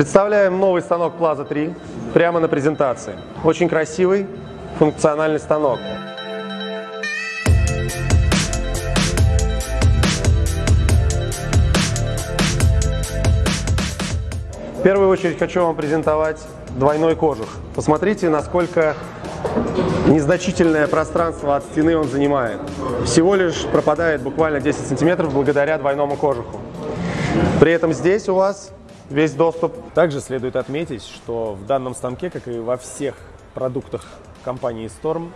Представляем новый станок Plaza 3 прямо на презентации. Очень красивый, функциональный станок. В первую очередь хочу вам презентовать двойной кожух. Посмотрите, насколько незначительное пространство от стены он занимает. Всего лишь пропадает буквально 10 сантиметров благодаря двойному кожуху. При этом здесь у вас весь доступ. Также следует отметить, что в данном станке, как и во всех продуктах компании Storm,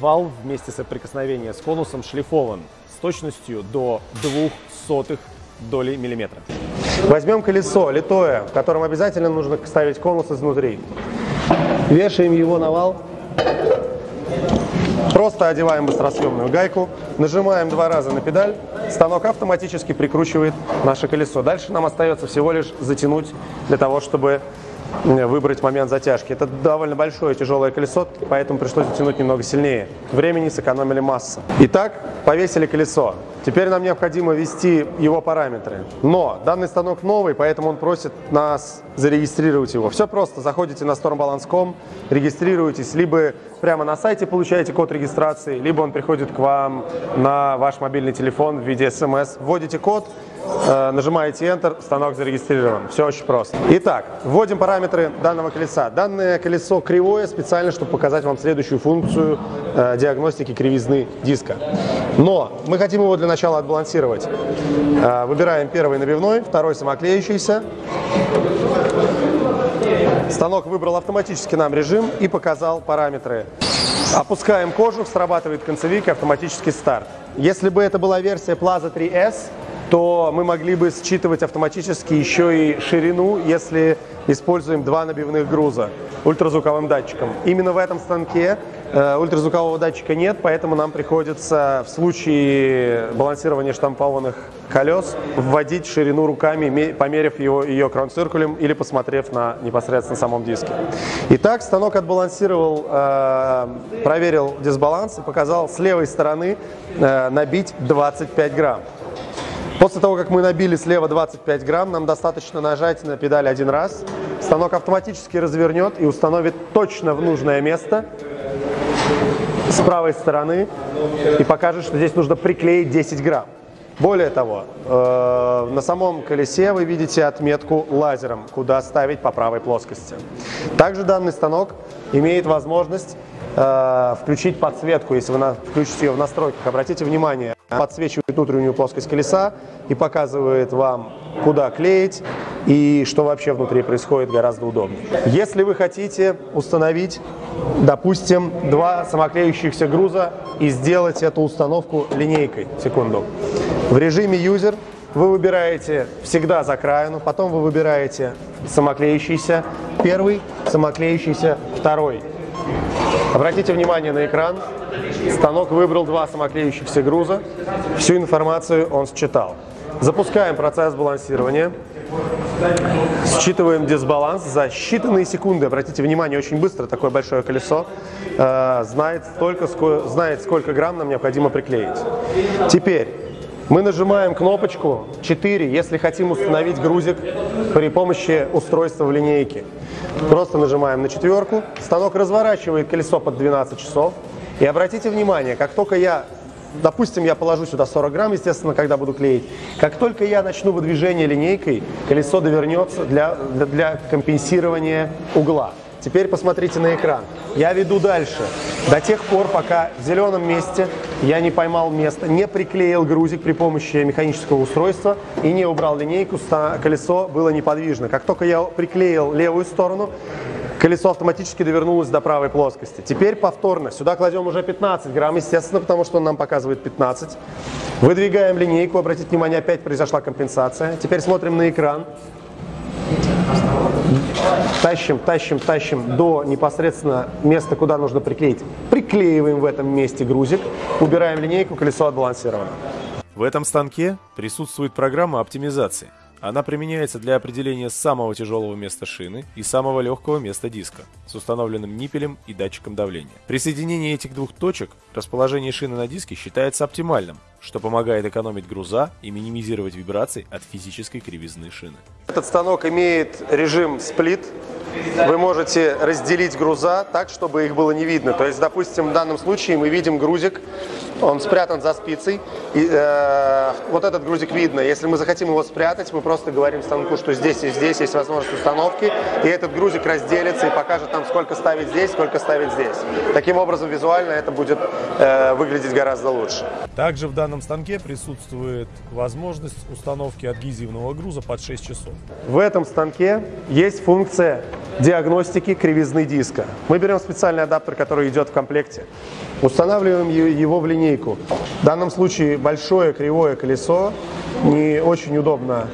вал вместе соприкосновения с конусом шлифован с точностью до двух сотых доли миллиметра. Возьмем колесо литое, в котором обязательно нужно ставить конус изнутри. Вешаем его на вал. Просто одеваем быстросъемную гайку, нажимаем два раза на педаль, станок автоматически прикручивает наше колесо. Дальше нам остается всего лишь затянуть для того, чтобы выбрать момент затяжки. Это довольно большое тяжелое колесо, поэтому пришлось затянуть немного сильнее. Времени сэкономили масса. Итак, повесили колесо. Теперь нам необходимо ввести его параметры. Но данный станок новый, поэтому он просит нас зарегистрировать его. Все просто. Заходите на stormbalance.com, регистрируетесь, либо прямо на сайте получаете код регистрации, либо он приходит к вам на ваш мобильный телефон в виде смс. Вводите код, нажимаете Enter, станок зарегистрирован. Все очень просто. Итак, вводим параметры данного колеса. Данное колесо кривое специально, чтобы показать вам следующую функцию э, диагностики кривизны диска. Но мы хотим его для начала отбалансировать. Э, выбираем первый набивной, второй самоклеющийся. Станок выбрал автоматически нам режим и показал параметры. Опускаем кожух, срабатывает концевик автоматический старт. Если бы это была версия Plaza 3S, то мы могли бы считывать автоматически еще и ширину, если используем два набивных груза ультразвуковым датчиком. Именно в этом станке э, ультразвукового датчика нет, поэтому нам приходится в случае балансирования штампованных колес вводить ширину руками, померив его, ее кронциркулем или посмотрев на непосредственно самом диске. Итак, станок отбалансировал, э, проверил дисбаланс и показал с левой стороны э, набить 25 грамм. После того, как мы набили слева 25 грамм, нам достаточно нажать на педаль один раз. Станок автоматически развернет и установит точно в нужное место с правой стороны и покажет, что здесь нужно приклеить 10 грамм. Более того, э, на самом колесе вы видите отметку лазером, куда ставить по правой плоскости. Также данный станок имеет возможность э, включить подсветку, если вы включите ее в настройках. Обратите внимание, подсвечивает внутреннюю плоскость колеса и показывает вам, куда клеить и что вообще внутри происходит гораздо удобнее. Если вы хотите установить, допустим, два самоклеющихся груза и сделать эту установку линейкой, секунду, в режиме юзер вы выбираете всегда за краину, потом вы выбираете самоклеющийся первый, самоклеющийся второй. Обратите внимание на экран. Станок выбрал два самоклеющихся груза. Всю информацию он считал. Запускаем процесс балансирования. Считываем дисбаланс за считанные секунды. Обратите внимание, очень быстро такое большое колесо э, знает, столько, сколько, знает, сколько грамм нам необходимо приклеить. Теперь мы нажимаем кнопочку 4, если хотим установить грузик при помощи устройства в линейке. Просто нажимаем на четверку, станок разворачивает колесо под 12 часов. И обратите внимание, как только я, допустим, я положу сюда 40 грамм, естественно, когда буду клеить, как только я начну выдвижение линейкой, колесо довернется для, для, компенсирования угла. Теперь посмотрите на экран. Я веду дальше. До тех пор, пока в зеленом месте я не поймал место, не приклеил грузик при помощи механического устройства и не убрал линейку, колесо было неподвижно. Как только я приклеил левую сторону, колесо автоматически довернулось до правой плоскости. Теперь повторно. Сюда кладем уже 15 грамм, естественно, потому что он нам показывает 15. Выдвигаем линейку. Обратите внимание, опять произошла компенсация. Теперь смотрим на экран. Тащим, тащим, тащим до непосредственно места, куда нужно приклеить. Приклеиваем в этом месте грузик, убираем линейку, колесо отбалансировано. В этом станке присутствует программа оптимизации. Она применяется для определения самого тяжелого места шины и самого легкого места диска с установленным ниппелем и датчиком давления. При соединении этих двух точек расположение шины на диске считается оптимальным, что помогает экономить груза и минимизировать вибрации от физической кривизны шины. Этот станок имеет режим сплит, вы можете разделить груза так, чтобы их было не видно. То есть, допустим, в данном случае мы видим грузик, он спрятан за спицей, и э, вот этот грузик видно. Если мы захотим его спрятать, мы просто говорим станку, что здесь и здесь есть возможность установки, и этот грузик разделится и покажет нам, сколько ставить здесь, сколько ставить здесь. Таким образом, визуально это будет э, выглядеть гораздо лучше. Также в данном станке присутствует возможность установки адгезивного груза под 6 часов. В этом станке есть функция диагностики кривизны диска. Мы берем специальный адаптер, который идет в комплекте, устанавливаем его в линейку. В данном случае большое кривое колесо, не очень удобно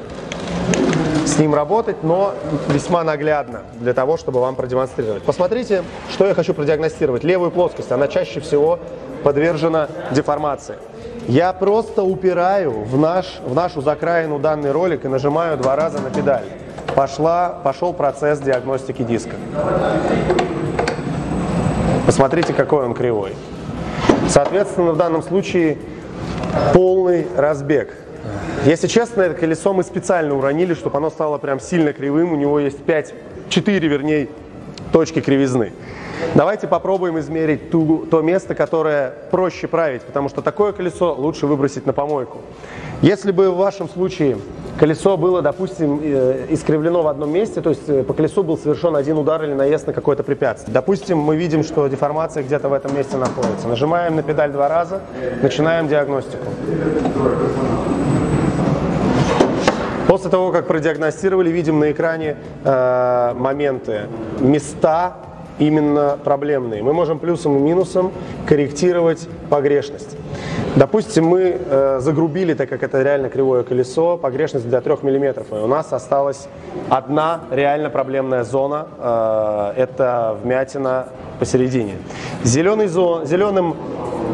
с ним работать, но весьма наглядно для того, чтобы вам продемонстрировать. Посмотрите, что я хочу продиагностировать. Левую плоскость, она чаще всего подвержена деформации. Я просто упираю в, наш, в нашу закраину данный ролик и нажимаю два раза на педаль пошла, пошел процесс диагностики диска. Посмотрите, какой он кривой. Соответственно, в данном случае полный разбег. Если честно, это колесо мы специально уронили, чтобы оно стало прям сильно кривым. У него есть 5, 4, вернее, точки кривизны. Давайте попробуем измерить ту, то место, которое проще править, потому что такое колесо лучше выбросить на помойку. Если бы в вашем случае колесо было, допустим, э, искривлено в одном месте, то есть э, по колесу был совершен один удар или наезд на какое-то препятствие. Допустим, мы видим, что деформация где-то в этом месте находится. Нажимаем на педаль два раза, начинаем диагностику. После того, как продиагностировали, видим на экране э, моменты, места именно проблемные. Мы можем плюсом и минусом корректировать погрешность. Допустим, мы э, загрубили, так как это реально кривое колесо, погрешность для 3 мм, и у нас осталась одна реально проблемная зона, э, это вмятина посередине. Зеленый зон, зеленым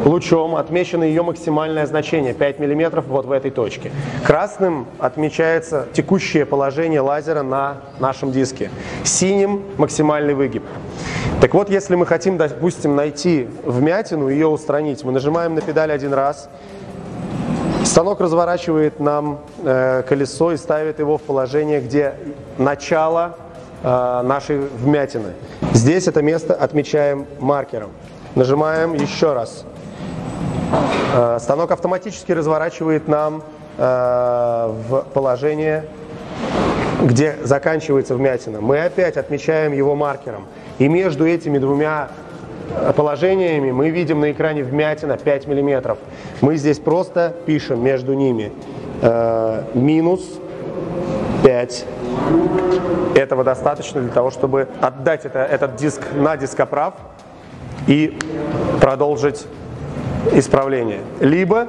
лучом отмечено ее максимальное значение 5 мм вот в этой точке. Красным отмечается текущее положение лазера на нашем диске. Синим максимальный выгиб. Так вот, если мы хотим, допустим, найти вмятину, ее устранить, мы нажимаем на педаль один раз, станок разворачивает нам э, колесо и ставит его в положение, где начало э, нашей вмятины. Здесь это место отмечаем маркером. Нажимаем еще раз. Э, станок автоматически разворачивает нам э, в положение, где заканчивается вмятина. Мы опять отмечаем его маркером. И между этими двумя э, положениями мы видим на экране вмятина 5 мм. Мы здесь просто пишем между ними минус 5 этого достаточно для того, чтобы отдать это, этот диск на дископрав и продолжить исправление. Либо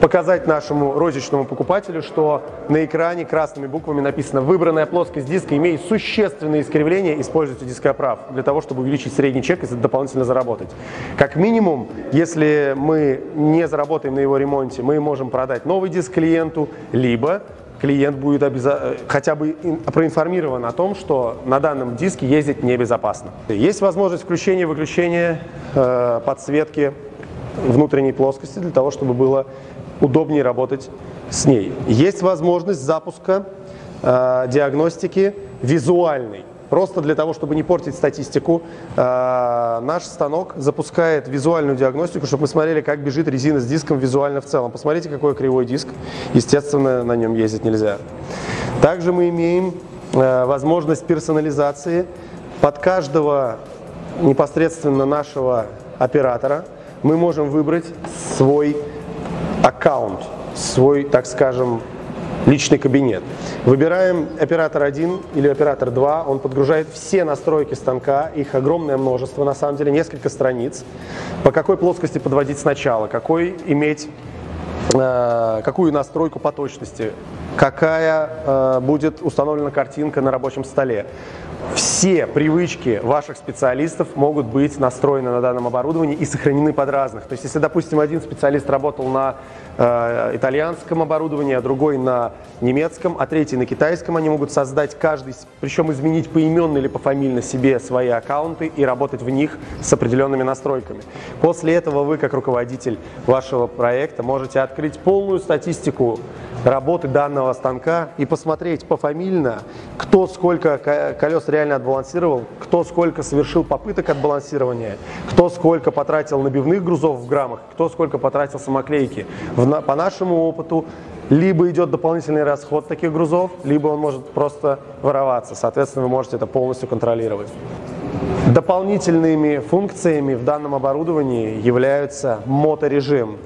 показать нашему розничному покупателю, что на экране красными буквами написано «Выбранная плоскость диска имеет существенные искривления, используйте дископрав» для того, чтобы увеличить средний чек и дополнительно заработать. Как минимум, если мы не заработаем на его ремонте, мы можем продать новый диск клиенту, либо клиент будет обяза... хотя бы проинформирован о том, что на данном диске ездить небезопасно. Есть возможность включения-выключения э, подсветки внутренней плоскости для того, чтобы было удобнее работать с ней. Есть возможность запуска э, диагностики визуальной. Просто для того, чтобы не портить статистику, э, наш станок запускает визуальную диагностику, чтобы мы смотрели, как бежит резина с диском визуально в целом. Посмотрите, какой кривой диск. Естественно, на нем ездить нельзя. Также мы имеем э, возможность персонализации под каждого непосредственно нашего оператора. Мы можем выбрать свой аккаунт, свой, так скажем, личный кабинет. Выбираем оператор 1 или оператор 2, он подгружает все настройки станка, их огромное множество, на самом деле несколько страниц, по какой плоскости подводить сначала, какой иметь, э, какую настройку по точности, какая э, будет установлена картинка на рабочем столе. Все привычки ваших специалистов могут быть настроены на данном оборудовании и сохранены под разных. То есть, если, допустим, один специалист работал на э, итальянском оборудовании, а другой на немецком, а третий на китайском, они могут создать каждый, причем изменить поименно или пофамильно себе свои аккаунты и работать в них с определенными настройками. После этого вы, как руководитель вашего проекта, можете открыть полную статистику работы данного станка и посмотреть пофамильно, кто сколько колес реально отбалансировал, кто сколько совершил попыток отбалансирования, кто сколько потратил набивных грузов в граммах, кто сколько потратил самоклейки. По нашему опыту либо идет дополнительный расход таких грузов, либо он может просто вороваться. Соответственно, вы можете это полностью контролировать. Дополнительными функциями в данном оборудовании являются моторежим.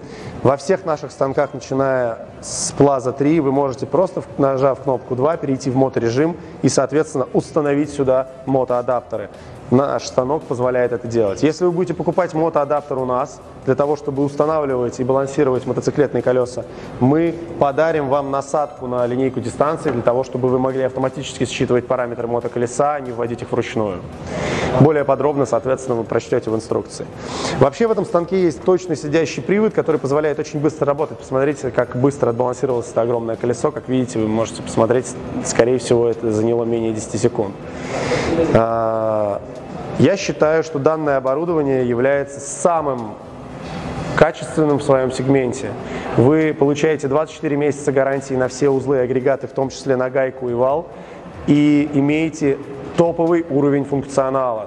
Во всех наших станках, начиная с Plaza 3, вы можете просто, нажав кнопку 2, перейти в моторежим и, соответственно, установить сюда мотоадаптеры. Наш станок позволяет это делать. Если вы будете покупать мотоадаптер у нас, для того, чтобы устанавливать и балансировать мотоциклетные колеса, мы подарим вам насадку на линейку дистанции, для того, чтобы вы могли автоматически считывать параметры мотоколеса, а не вводить их вручную. Более подробно, соответственно, вы прочтете в инструкции. Вообще в этом станке есть точно сидящий привод, который позволяет очень быстро работать. Посмотрите, как быстро отбалансировалось это огромное колесо. Как видите, вы можете посмотреть, скорее всего, это заняло менее 10 секунд. А, я считаю, что данное оборудование является самым качественным в своем сегменте. Вы получаете 24 месяца гарантии на все узлы и агрегаты, в том числе на гайку и вал, и имеете топовый уровень функционала.